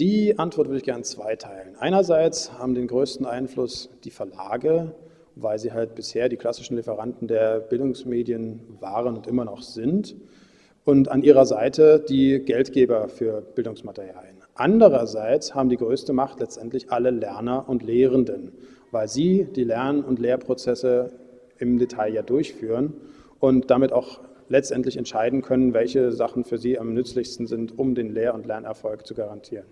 Die Antwort würde ich gerne zweiteilen. Einerseits haben den größten Einfluss die Verlage, weil sie halt bisher die klassischen Lieferanten der Bildungsmedien waren und immer noch sind und an ihrer Seite die Geldgeber für Bildungsmaterialien. Andererseits haben die größte Macht letztendlich alle Lerner und Lehrenden, weil sie die Lern- und Lehrprozesse im Detail ja durchführen und damit auch letztendlich entscheiden können, welche Sachen für sie am nützlichsten sind, um den Lehr- und Lernerfolg zu garantieren.